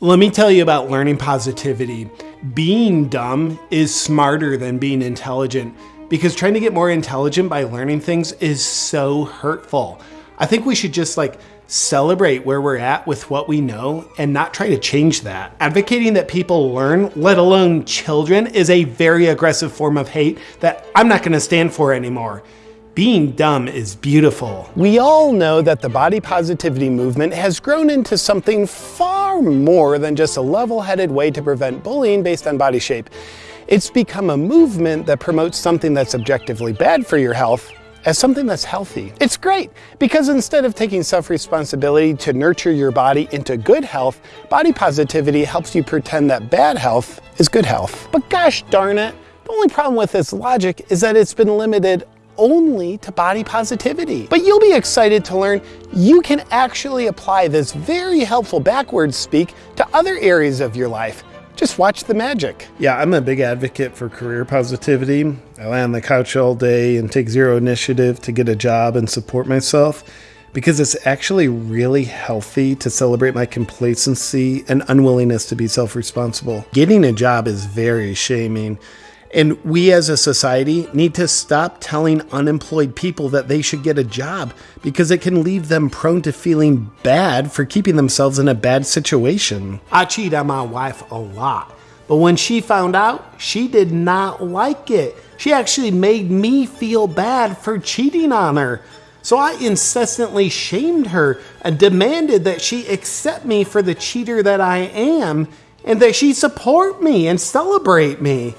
Let me tell you about learning positivity. Being dumb is smarter than being intelligent because trying to get more intelligent by learning things is so hurtful. I think we should just like celebrate where we're at with what we know and not try to change that. Advocating that people learn, let alone children, is a very aggressive form of hate that I'm not gonna stand for anymore. Being dumb is beautiful. We all know that the body positivity movement has grown into something far more than just a level-headed way to prevent bullying based on body shape. It's become a movement that promotes something that's objectively bad for your health as something that's healthy. It's great because instead of taking self-responsibility to nurture your body into good health, body positivity helps you pretend that bad health is good health. But gosh darn it, the only problem with this logic is that it's been limited only to body positivity. But you'll be excited to learn you can actually apply this very helpful backwards speak to other areas of your life. Just watch the magic. Yeah, I'm a big advocate for career positivity. I lie on the couch all day and take zero initiative to get a job and support myself because it's actually really healthy to celebrate my complacency and unwillingness to be self responsible. Getting a job is very shaming. And we as a society need to stop telling unemployed people that they should get a job because it can leave them prone to feeling bad for keeping themselves in a bad situation. I cheat on my wife a lot, but when she found out, she did not like it. She actually made me feel bad for cheating on her. So I incessantly shamed her and demanded that she accept me for the cheater that I am and that she support me and celebrate me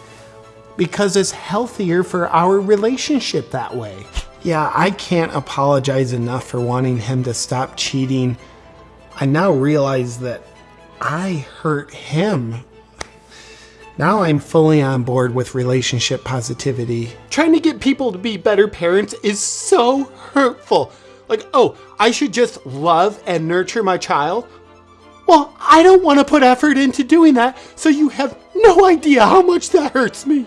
because it's healthier for our relationship that way. Yeah, I can't apologize enough for wanting him to stop cheating. I now realize that I hurt him. Now I'm fully on board with relationship positivity. Trying to get people to be better parents is so hurtful. Like, oh, I should just love and nurture my child? Well, I don't want to put effort into doing that, so you have no idea how much that hurts me.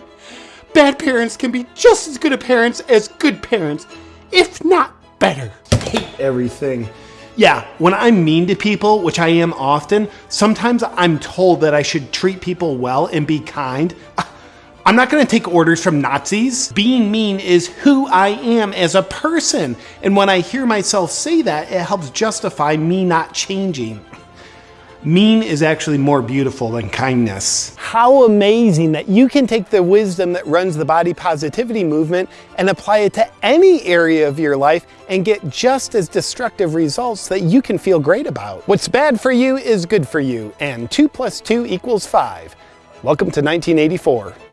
Bad parents can be just as good a parents as good parents, if not better. hate everything. Yeah, when I'm mean to people, which I am often, sometimes I'm told that I should treat people well and be kind. I'm not gonna take orders from Nazis. Being mean is who I am as a person. And when I hear myself say that, it helps justify me not changing. Mean is actually more beautiful than kindness. How amazing that you can take the wisdom that runs the body positivity movement and apply it to any area of your life and get just as destructive results that you can feel great about. What's bad for you is good for you, and 2 plus 2 equals 5. Welcome to 1984.